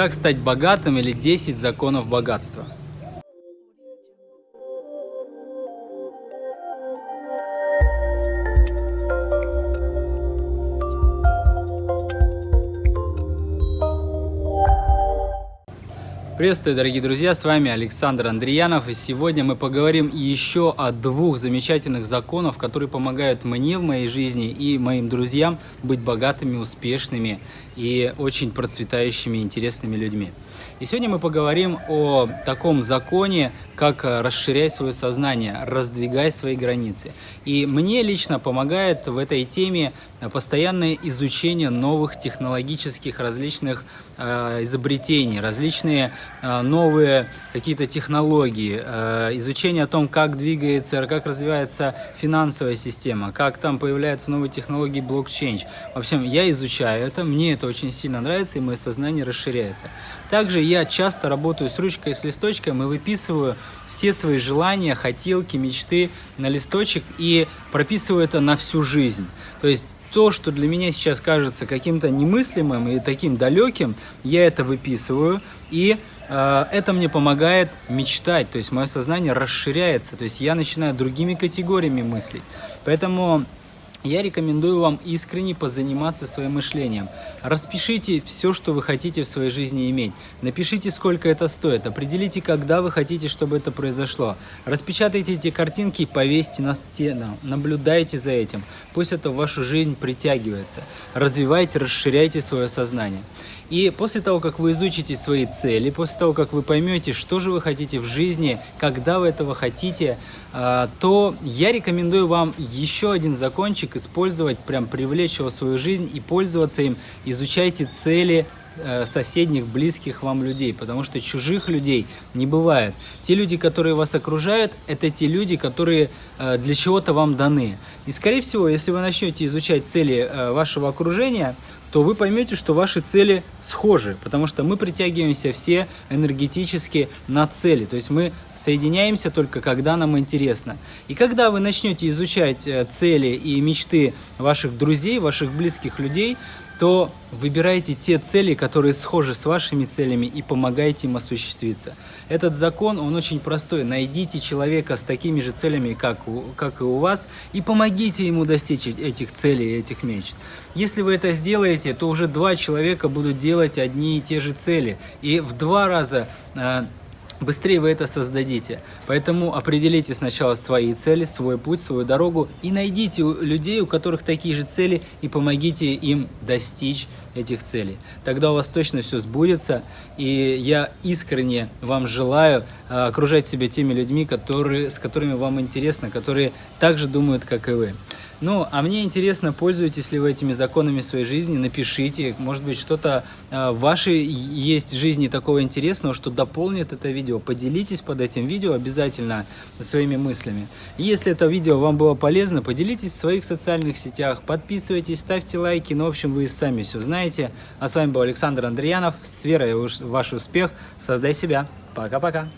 Как стать богатым или 10 законов богатства. Приветствую, дорогие друзья, с вами Александр Андреянов, и сегодня мы поговорим еще о двух замечательных законах, которые помогают мне в моей жизни и моим друзьям быть богатыми, успешными и очень процветающими, интересными людьми. И сегодня мы поговорим о таком законе, как расширяй свое сознание, раздвигай свои границы. И мне лично помогает в этой теме постоянное изучение новых технологических различных э, изобретений, различные э, новые какие-то технологии, э, изучение о том, как двигается, как развивается финансовая система, как там появляются новые технологии блокчейн. В общем, я изучаю это, мне это очень сильно нравится, и мое сознание расширяется. Также я часто работаю с ручкой, с листочком и выписываю все свои желания, хотелки, мечты на листочек и прописываю это на всю жизнь. То есть то, что для меня сейчас кажется каким-то немыслимым и таким далеким, я это выписываю и э, это мне помогает мечтать, то есть мое сознание расширяется, то есть я начинаю другими категориями мыслить. Поэтому я рекомендую вам искренне позаниматься своим мышлением. Распишите все, что вы хотите в своей жизни иметь. Напишите, сколько это стоит. Определите, когда вы хотите, чтобы это произошло. Распечатайте эти картинки и повесьте на стену. Наблюдайте за этим. Пусть это в вашу жизнь притягивается. Развивайте, расширяйте свое сознание. И после того, как вы изучите свои цели, после того, как вы поймете, что же вы хотите в жизни, когда вы этого хотите, а, то я рекомендую вам еще один закончик использовать, прям привлечь его в свою жизнь и пользоваться им. Изучайте цели э, соседних, близких вам людей, потому что чужих людей не бывает. Те люди, которые вас окружают, это те люди, которые э, для чего-то вам даны. И, скорее всего, если вы начнете изучать цели э, вашего окружения, то вы поймете, что ваши цели схожи, потому что мы притягиваемся все энергетически на цели, то есть мы соединяемся только когда нам интересно. И когда вы начнете изучать э, цели и мечты ваших друзей, ваших близких людей, то выбирайте те цели, которые схожи с вашими целями и помогайте им осуществиться. Этот закон, он очень простой. Найдите человека с такими же целями, как, как и у вас, и помогите ему достичь этих целей, этих мечт. Если вы это сделаете, то уже два человека будут делать одни и те же цели. И в два раза э, быстрее вы это создадите. Поэтому определите сначала свои цели, свой путь, свою дорогу и найдите людей, у которых такие же цели, и помогите им достичь этих целей. Тогда у вас точно все сбудется, и я искренне вам желаю а, окружать себя теми людьми, которые, с которыми вам интересно, которые также думают, как и вы. Ну, а мне интересно, пользуетесь ли вы этими законами своей жизни, напишите, может быть, что-то э, в вашей есть жизни такого интересного, что дополнит это видео. Поделитесь под этим видео обязательно своими мыслями. И если это видео вам было полезно, поделитесь в своих социальных сетях, подписывайтесь, ставьте лайки, ну, в общем, вы сами все знаете. А с вами был Александр Андреянов, с верой в ваш успех, создай себя. Пока-пока.